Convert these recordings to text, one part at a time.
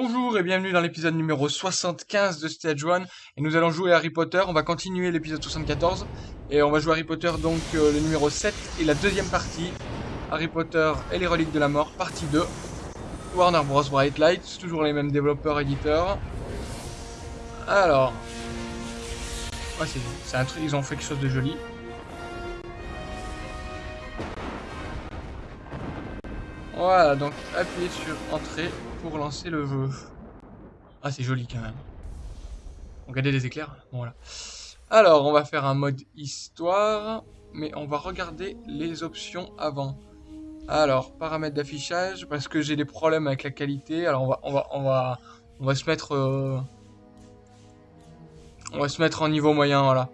Bonjour et bienvenue dans l'épisode numéro 75 de Stage 1 et nous allons jouer Harry Potter, on va continuer l'épisode 74 et on va jouer Harry Potter donc euh, le numéro 7 et la deuxième partie. Harry Potter et les reliques de la mort partie 2 Warner Bros. Bright Lights, toujours les mêmes développeurs éditeurs. Alors. Ouais, c'est un truc, ils ont fait quelque chose de joli. Voilà donc appuyez sur entrée pour lancer le jeu. Ah, c'est joli quand même. Regardez les éclairs. Voilà. Alors, on va faire un mode histoire, mais on va regarder les options avant. Alors, paramètres d'affichage, parce que j'ai des problèmes avec la qualité. Alors, on va, on va, on va, on va se mettre, euh, on va se mettre en niveau moyen, voilà.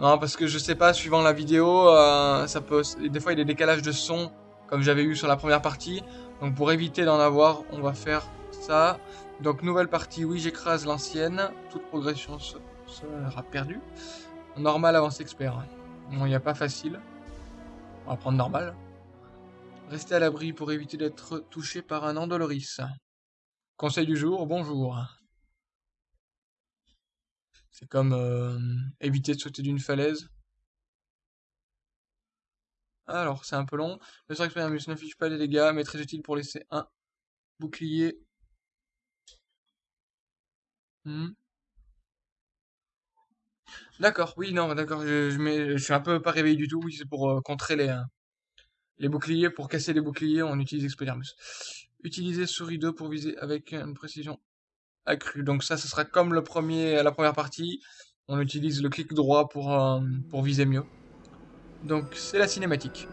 Non, parce que je sais pas, suivant la vidéo, euh, ça peut, des fois il y a des décalages de son, comme j'avais eu sur la première partie. Donc pour éviter d'en avoir, on va faire ça. Donc nouvelle partie, oui j'écrase l'ancienne. Toute progression sera perdue. Normal, avance expert. Bon, il n'y a pas facile. On va prendre normal. Restez à l'abri pour éviter d'être touché par un endoloris. Conseil du jour, bonjour. C'est comme euh, éviter de sauter d'une falaise. Alors, c'est un peu long. Le sort expérience n'affiche pas les dégâts, mais très utile pour laisser un bouclier. Hmm. D'accord, oui, non, d'accord, je, suis un peu pas réveillé du tout. Oui, c'est pour euh, contrer les, euh, les boucliers. Pour casser les boucliers, on utilise Expelliarmus. Utiliser souris 2 pour viser avec une précision accrue. Donc ça, ce sera comme le premier, la première partie. On utilise le clic droit pour, euh, pour viser mieux. Donc c'est la cinématique.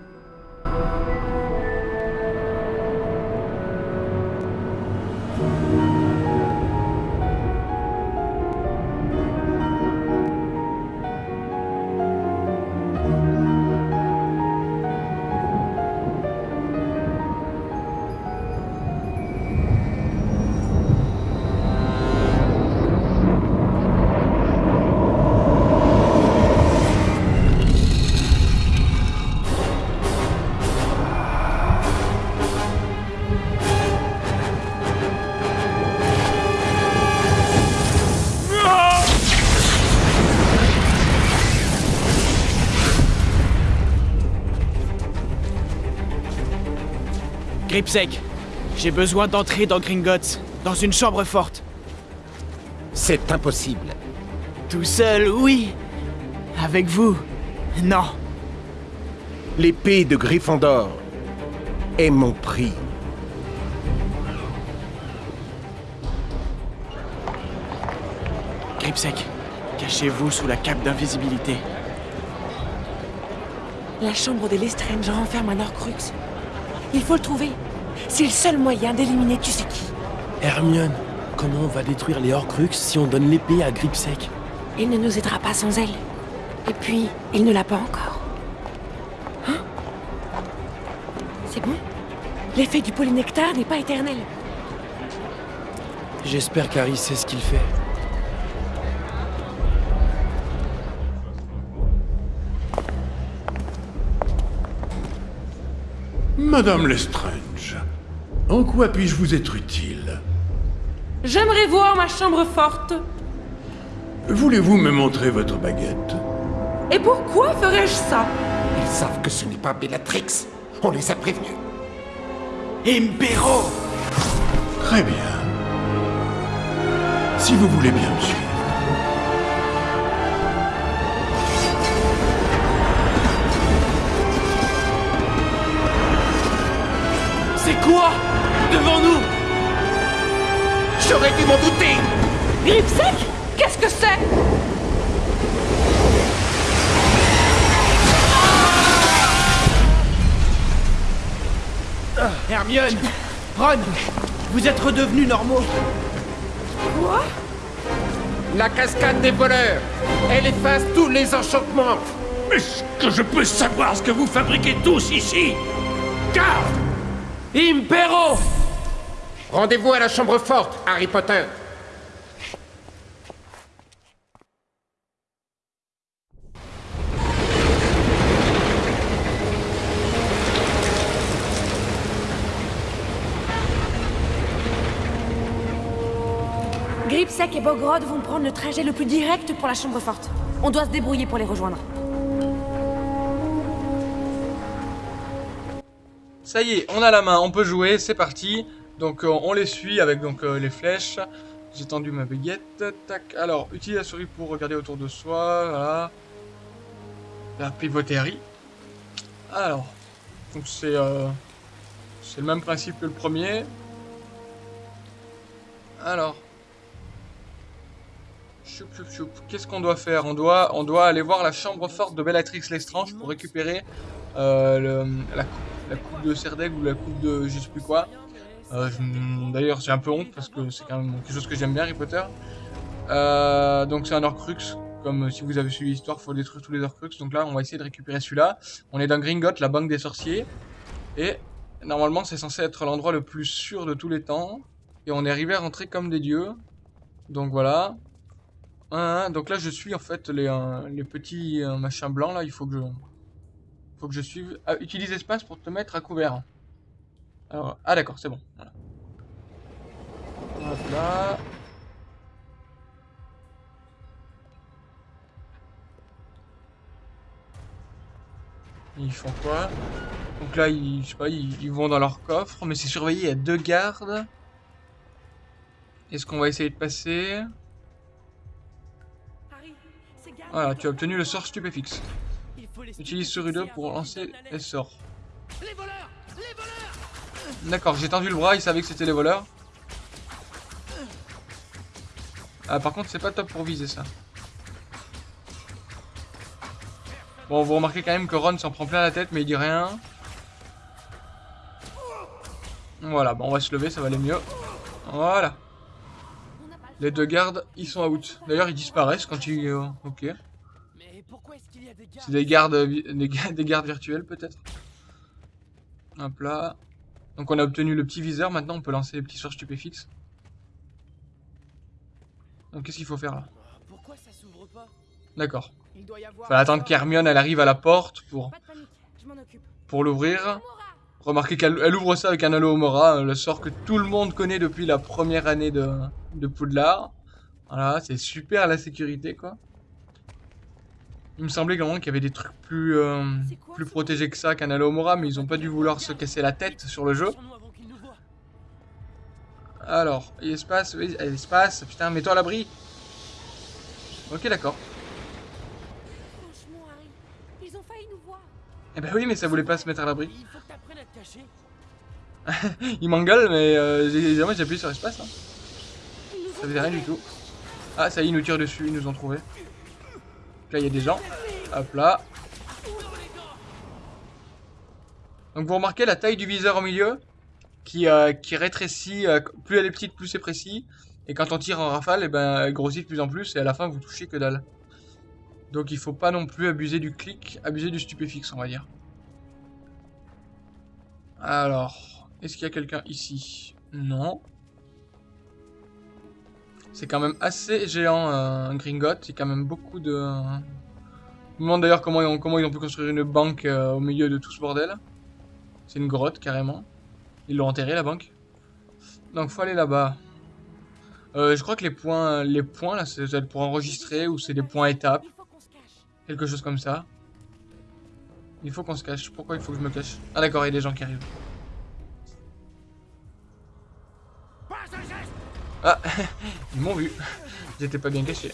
Gripsec, j'ai besoin d'entrer dans Gringotts, dans une chambre forte. C'est impossible. Tout seul, oui. Avec vous, non. L'épée de Gryffondor est mon prix. Gripsec, cachez-vous sous la cape d'invisibilité. La chambre des Lestrange renferme un Horcrux. Il faut le trouver. C'est le seul moyen d'éliminer tu sais qui. Hermione, comment on va détruire les Horcruxes si on donne l'épée à Gripsec? Il ne nous aidera pas sans elle. Et puis, il ne l'a pas encore. Hein? C'est bon? L'effet du polynectar n'est pas éternel. J'espère qu'Harry sait ce qu'il fait. Madame Lestrange, en quoi puis-je vous être utile J'aimerais voir ma chambre forte. Voulez-vous me montrer votre baguette Et pourquoi ferais-je ça Ils savent que ce n'est pas Bellatrix. On les a prévenus. Impero Très bien. Si vous voulez bien me suivre. C'est quoi Devant nous. J'aurais dû m'en douter. Gripsec Qu'est-ce que c'est? Hermione Ron Vous êtes redevenus normaux. Quoi? La cascade des voleurs. Elle efface tous les enchantements. Est-ce que je peux savoir ce que vous fabriquez tous ici. Garde Impero Rendez-vous à la chambre forte, Harry Potter Gripsec et Bogrod vont prendre le trajet le plus direct pour la chambre forte. On doit se débrouiller pour les rejoindre. Ça y est, on a la main, on peut jouer, c'est parti. Donc euh, on les suit avec donc euh, les flèches. J'ai tendu ma baguette. Tac. Alors, utilise la souris pour regarder autour de soi. Voilà. La pivoterie. Alors, donc c'est euh, c'est le même principe que le premier. Alors. Qu'est-ce qu'on doit faire? On doit, on doit aller voir la chambre forte de Bellatrix Lestrange pour récupérer euh, le- la, coupe, la coupe de Serdeg ou la coupe de je sais plus quoi. Euh, D'ailleurs, j'ai un peu honte parce que c'est quand même quelque chose que j'aime bien, Harry Potter. Euh, donc c'est un Horcrux. Comme euh, si vous avez suivi l'histoire, faut détruire tous les Horcrux. Donc là, on va essayer de récupérer celui-là. On est dans Gringotts, la banque des sorciers. Et normalement, c'est censé être l'endroit le plus sûr de tous les temps. Et on est arrivé à rentrer comme des dieux. Donc voilà. Donc là, je suis en fait les, les petits machins blancs là. Il faut que je, faut que je suive. Ah, utilise espace pour te mettre à couvert. Alors, ah d'accord, c'est bon. Voilà. Hop là. Ils font quoi? Donc là, ils, je sais pas, ils, ils vont dans leur coffre, mais c'est surveillé, il y a deux gardes. Est-ce qu'on va essayer de passer? Voilà, tu as obtenu le sort stupéfixe. Utilise souris 2 pour lancer les sorts. D'accord, j'ai tendu le bras, il savait que c'était les voleurs. Ah, par contre, c'est pas top pour viser ça. Bon, vous remarquez quand même que Ron s'en prend plein la tête, mais il dit rien. Voilà, bon, on va se lever, ça va aller mieux. Voilà. Les deux gardes, ils sont out. D'ailleurs, ils disparaissent quand ils... euh, ok. C'est des gardes, des gardes virtuels peut-être. Hop là. Donc on a obtenu le petit viseur, maintenant on peut lancer les petits sorts stupéfixes. Donc qu'est-ce qu'il faut faire là? Pourquoi ça s'ouvre pas? D'accord. Il doit y avoir... Faut attendre qu'Hermione elle arrive à la porte pour, pour l'ouvrir. Remarquez qu'elle elle ouvre ça avec un halo Mora, le sort que tout le monde connaît depuis la première année de, de Poudlard. Voilà, c'est super la sécurité quoi. Il me semblait quand qu'il y avait des trucs plus, euh, plus protégés que ça qu'un halo Mora, mais ils ont pas dû vouloir se casser la tête sur le jeu. Alors, espace, espace, putain, mets-toi à l'abri. Ok, d'accord. Eh ben oui, mais ça voulait pas se mettre à l'abri. Il m'engueule, mais euh, j'ai j'ai- appuyé sur espace. Hein. Ça faisait rien du tout. Ah, ça y est, ils nous tirent dessus, ils nous ont trouvé. Là, il y a des gens. Hop là. Donc, vous remarquez la taille du viseur au milieu qui, euh, qui rétrécit. euh, plus elle est petite, plus c'est précis. Et quand on tire en rafale, eh ben, elle grossit de plus en plus. Et à la fin, vous touchez que dalle. Donc, il faut pas non plus abuser du clic, abuser du stupéfixe, on va dire. Alors, est-ce qu'il y a quelqu'un ici? Non. C'est quand même assez géant, euh, Gringotts. Il y a quand même beaucoup de... Je me demande d'ailleurs comment, ils ont- comment ils ont pu construire une banque euh, au milieu de tout ce bordel. C'est une grotte, carrément. Ils l'ont enterré, la banque. Donc, faut aller là-bas. Euh, je crois que les points, les points là, c'est pour enregistrer ou c'est des points étapes. Quelque chose comme ça. Il faut qu'on se cache. Pourquoi il faut que je me cache? Ah d'accord, il y a des gens qui arrivent. Ah, ils m'ont vu. J'étais pas bien caché.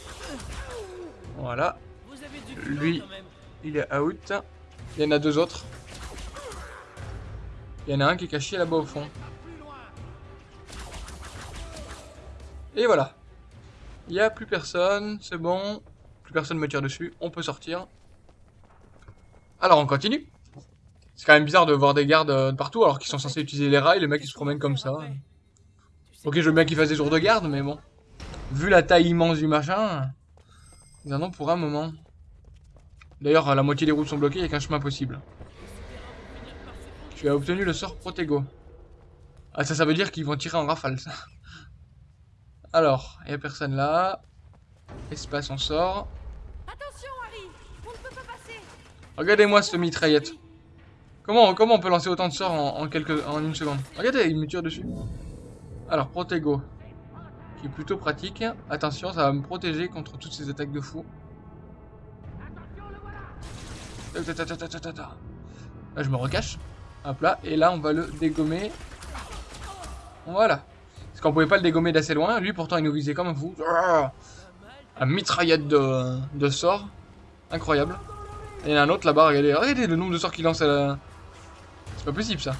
Voilà, Lui. il est out. Il y en a deux autres. Il y en a un qui est caché là-bas au fond. Et voilà. Il n'y a plus personne, c'est bon. Plus personne me tire dessus, on peut sortir. Alors on continue. C'est quand même bizarre de voir des gardes euh, partout alors qu'ils sont censés utiliser les rails, les mecs ils se promènent comme ça. Ok, je veux bien qu'ils fassent des jours de garde, mais bon. Vu la taille immense du machin, ils en ont pour un moment. D'ailleurs, la moitié des routes sont bloquées, il n'y a qu'un chemin possible. Tu as obtenu le sort Protego. Ah, ça, ça veut dire qu'ils vont tirer en rafale, ça. Alors, il n'y a personne là. Espace, on sort. Attention, Harry On ne peut pas passer Regardez-moi cette mitraillette. Comment, comment on peut lancer autant de sorts en, en quelques, en une seconde? Regardez, il me tire dessus. Alors, Protego. Qui est plutôt pratique. Attention, ça va me protéger contre toutes ces attaques de fou. Là, je me recache. Hop là, et là, on va le dégommer. Voilà. Parce qu'on pouvait pas le dégommer d'assez loin. Lui, pourtant, il nous visait comme un fou. Un mitraillette de, de sorts. Incroyable. Et il y en a un autre là-bas, regardez. Regardez le nombre de sorts qu'il lance à la... C'est pas possible, ça.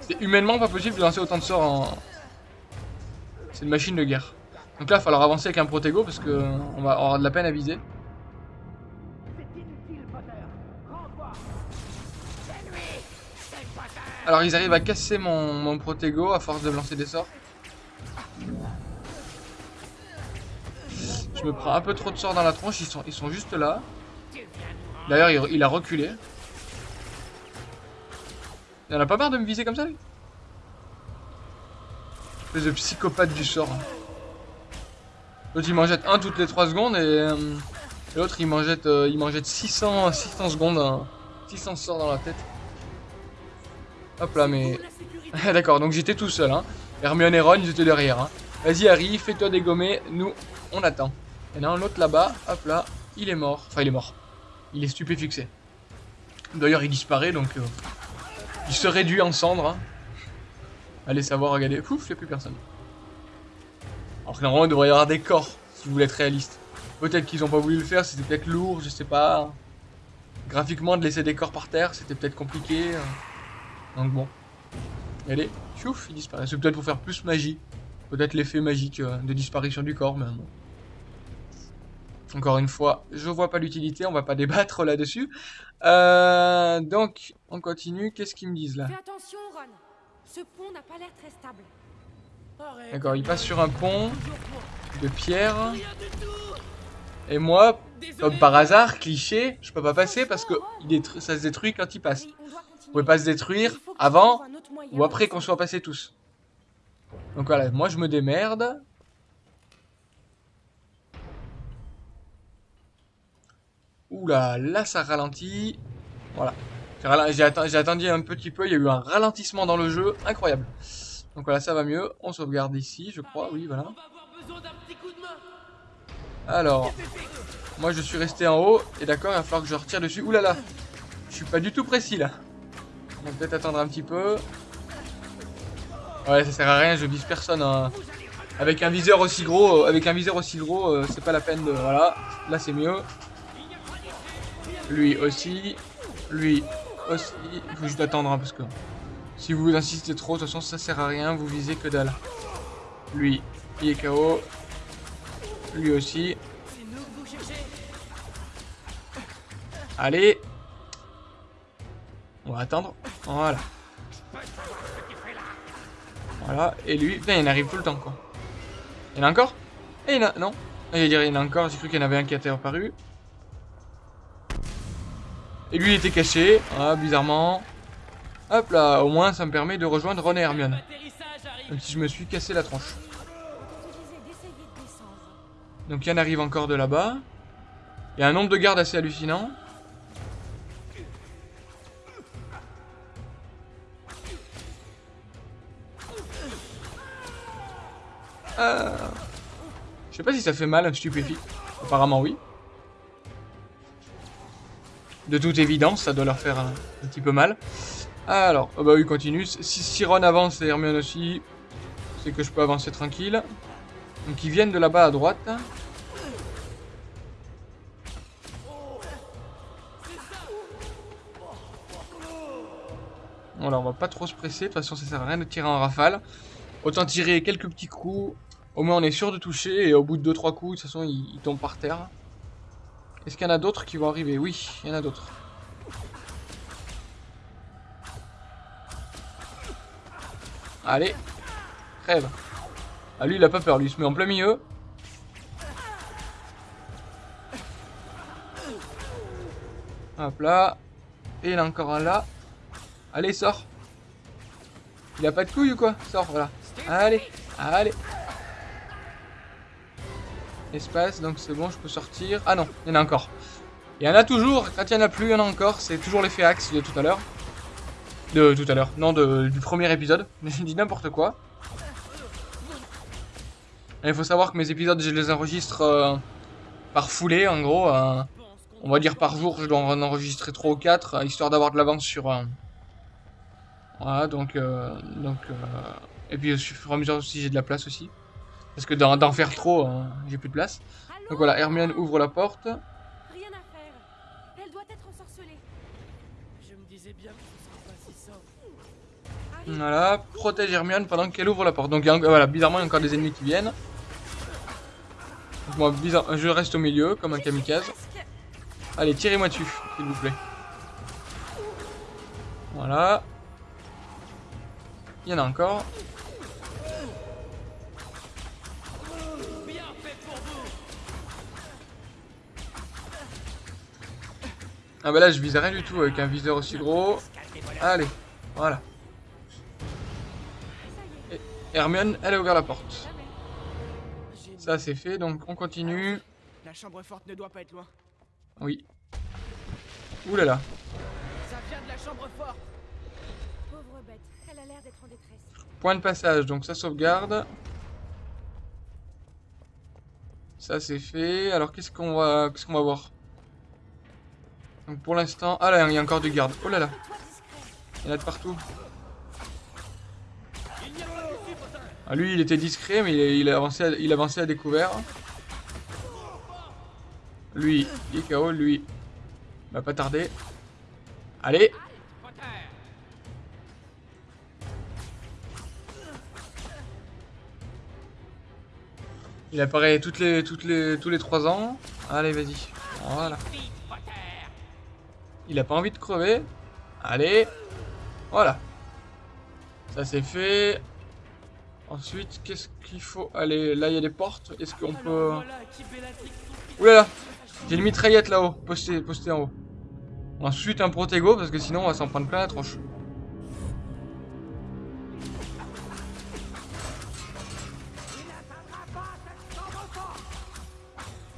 C'est humainement pas possible de lancer autant de sorts en... Machine de guerre. Donc là, il va falloir avancer avec un protego parce que on va avoir de la peine à viser. Alors ils arrivent à casser mon, mon protego à force de lancer des sorts. Je me prends un peu trop de sorts dans la tronche, ils sont, juste là. D'ailleurs il, il a reculé. Il en a pas marre de me viser comme ça lui? Espèce de psychopathe du sort. L'autre il m'en jette un toutes les 3 secondes et, euh, l'autre il m'en jette, euh, il m'en jette 600, 600 secondes, hein. 600 sorts dans la tête. Hop là mais... D'accord donc j'étais tout seul hein. Hermione et Ron ils étaient derrière hein. Vas-y Harry fais-toi dégommer, nous on attend. Et là l'autre là-bas, hop là, il est mort. Enfin il est mort. Il est stupéfixé. D'ailleurs il disparaît donc... euh, il se réduit en cendres. hein. Allez savoir, regardez. Pouf, il n'y a plus personne. Alors que normalement, il devrait y avoir des corps, si vous voulez être réaliste. Peut-être qu'ils ont pas voulu le faire, c'était peut-être lourd, je sais pas. Graphiquement, de laisser des corps par terre, c'était peut-être compliqué. Donc bon. Allez, chouf, il disparaît. C'est peut-être pour faire plus magie. Peut-être l'effet magique euh, de disparition du corps, bon. Encore une fois, je vois pas l'utilité, on va pas débattre là-dessus. Euh, donc, on continue. Qu'est-ce qu'ils me disent là? Attention. Ce pont n'a pas l'air très stable. D'accord, il passe sur un pont de pierre. Et moi, comme par hasard, cliché, je peux pas passer parce que il ça se détruit quand il passe. Vous pouvez pas se détruire avant ou après qu'on soit passés tous. Donc voilà, moi je me démerde. Oula, là ça ralentit. Voilà. J'ai attendu un petit peu, il y a eu un ralentissement dans le jeu, incroyable. Donc voilà, ça va mieux. On sauvegarde ici, je crois, oui, voilà. Alors, moi je suis resté en haut, et d'accord, il va falloir que je retire dessus. Ouh là là, je suis pas du tout précis là. On va peut-être attendre un petit peu. Ouais, ça sert à rien, je vise personne. hein. Avec un viseur aussi gros, euh, avec un viseur aussi gros, euh, c'est pas la peine de. Voilà, là c'est mieux. Lui aussi, lui aussi. Il faut juste attendre hein, parce que si vous insistez trop, de toute façon ça sert à rien, vous visez que dalle. Lui, il est KO. Lui aussi. Allez. On va attendre. Voilà. Voilà. Et lui, putain, il arrive tout le temps, quoi. Il y en a encore? Et il y en a... Non. Ah, il y en a encore. J'ai cru qu'il y en avait un qui était apparu. Et lui, il était caché. Ah, bizarrement. Hop là, au moins, ça me permet de rejoindre et Hermione. Même si je me suis cassé la tronche. Donc il y en arrive encore de là-bas. Il y a un nombre de gardes assez hallucinant. Euh... Je sais pas si ça fait mal un stupéfique. Apparemment oui. De toute évidence, ça doit leur faire un, petit peu mal. Alors, oh bah oui, continue. Si, si Ron avance et Hermione aussi, c'est que je peux avancer tranquille. Donc ils viennent de là-bas à droite. Voilà, on va pas trop se presser. De toute façon, ça sert à rien de tirer en rafale. Autant tirer quelques petits coups. Au moins, on est sûr de toucher. Et au bout de 2-3 coups, de toute façon, il, il tombe par terre. Est-ce qu'il y en a d'autres qui vont arriver? Oui, il y en a d'autres. Allez, crève. Ah lui il a pas peur, lui il se met en plein milieu. Hop là. Et il a encore un là. Allez, sors. Il a pas de couilles ou quoi? Sors, voilà. Allez, allez. Espace, donc c'est bon, je peux sortir. Ah non, il y en a encore. Il y en a toujours, quand il y en a plus, il y en a encore. C'est toujours l'effet axe de tout à l'heure. De tout à l'heure. Non, du premier épisode. J'ai dit n'importe quoi. Il faut savoir que mes épisodes, je les enregistre euh, par foulée, en gros. euh, on va dire par jour, je dois en enregistrer 3 ou 4, euh, histoire d'avoir de l'avance sur... Voilà, donc... donc Et puis au fur et à mesure aussi, j'ai de la place aussi. Parce que d'en faire trop, euh, j'ai plus de place. Donc voilà, Hermione ouvre la porte. Rien à faire. Elle doit être ensorcelée. Je me disais bien que ce serait pas si. Voilà, protège Hermione pendant qu'elle ouvre la porte. Donc a voilà, bizarrement, il y a encore des ennemis qui viennent. Donc, moi, bizarre, je reste au milieu, comme un kamikaze. Allez, tirez-moi dessus, s'il vous plaît. Voilà. Il y en a encore. Ah bah là je visais rien du tout avec un viseur aussi gros. Allez, voilà. Et Hermione, elle a ouvert la porte. Ça c'est fait, donc on continue. La chambre forte ne doit pas être loin. Oui. Ouh là là. Ça vient de la chambre forte. Pauvre bête. Elle a l'air d'être en détresse. Point de passage, donc ça sauvegarde. Ça c'est fait. Alors qu'est-ce qu'on va, qu'est-ce qu'on va voir? Donc pour l'instant, ah là il y a encore du garde. Oh là là, il y en a de partout. Ah, lui il était discret mais il, il avançait, à, il avançait à découvert. Lui, il est KO, lui, va pas tarder. Allez, il apparaît toutes les, les, tous les 3 ans. Allez, vas-y. Voilà. Il a pas envie de crever. Allez. Voilà. Ça c'est fait. Ensuite, qu'est-ce qu'il faut Allez, là il y a des portes. Est-ce qu'on peut... Oulala J'ai une mitraillette là-haut, postée, postée en haut. Ensuite un protego parce que sinon on va s'en prendre plein la tronche.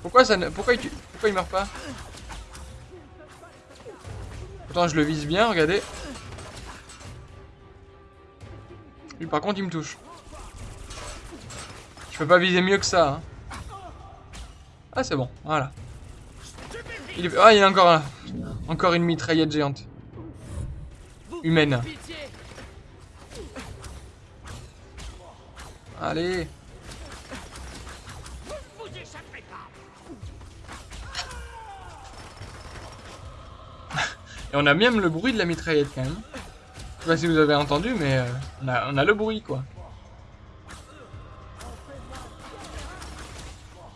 Pourquoi ça ne... Pourquoi il, tue- Pourquoi il meurt pas? Je le vise bien, regardez. Lui par contre il me touche. Je peux pas viser mieux que ça. hein. Ah c'est bon, voilà. Il est... Ah il y a encore un. Encore une mitraillette géante. Humaine. Allez. Et on a même le bruit de la mitraillette quand même. Je sais pas si vous avez entendu, mais euh, on, a, on a le bruit quoi.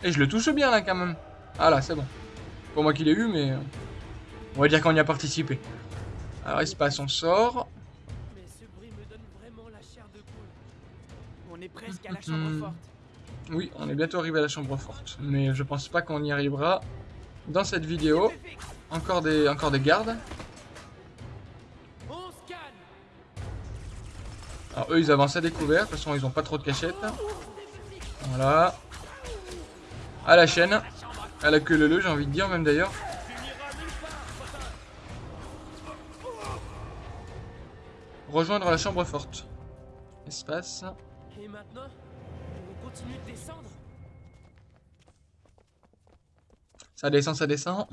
Et je le touche bien là quand même. Ah là, c'est bon. Pour moi qui l'ai eu, mais euh, on va dire qu'on y a participé. Alors il se passe, on sort. Mais ce bruit me donne vraiment la chair de poule. On est presque à la chambre forte. Oui, on est bientôt arrivé à la chambre forte, mais je pense pas qu'on y arrivera dans cette vidéo. Encore des, encore des gardes. Alors eux, ils avancent à découvert. De toute façon, ils ont pas trop de cachettes. Voilà. À la chaîne. À la queue leu, j'ai envie de dire même d'ailleurs. Rejoindre la chambre forte. Espace. Et maintenant On continue de descendre Ça descend, ça descend.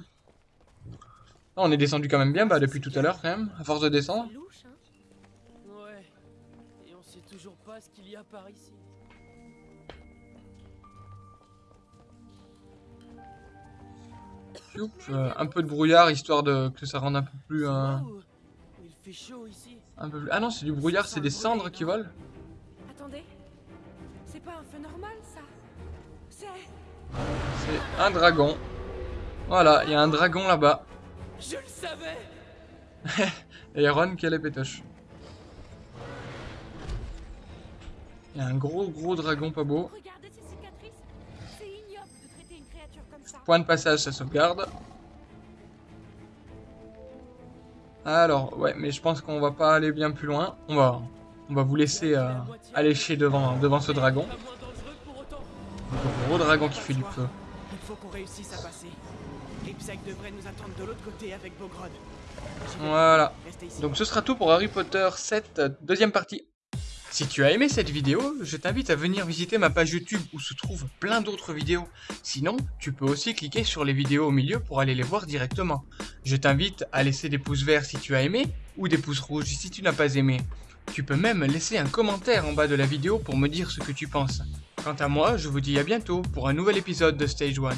On est descendu quand même bien, bah depuis tout à l'heure quand même, à force de descendre. Louche, hein. Pas ce qu'il y a par ici. Euh, un peu de brouillard histoire de que ça rende un peu plus euh, Waouh Il fait chaud ici. un peu plus. Ah non, c'est du brouillard, c'est des cendres qui volent. Attendez. C'est pas un feu normal, ça? C'est. C'est un dragon. Voilà, il y a un dragon. Je le savais Et il y a Ron qui a les pétoches. Il y a un gros gros dragon pas beau. Point de passage, ça sauvegarde. Alors, ouais, mais je pense qu'on va pas aller bien plus loin. On va, on va vous laisser euh, aller chez devant, devant ce dragon. Le gros dragon qui fait du feu. Il faut qu'on réussisse à passer. Ripsack devrait nous attendre de l'autre côté avec Bogrod. J'y vais. Voilà. Donc ce sera tout pour Harry Potter 7, euh, deuxième partie. Si tu as aimé cette vidéo, je t'invite à venir visiter ma page YouTube où se trouvent plein d'autres vidéos. Sinon, tu peux aussi cliquer sur les vidéos au milieu pour aller les voir directement. Je t'invite à laisser des pouces verts si tu as aimé ou des pouces rouges si tu n'as pas aimé. Tu peux même laisser un commentaire en bas de la vidéo pour me dire ce que tu penses. Quant à moi, je vous dis à bientôt pour un nouvel épisode de Stage 1.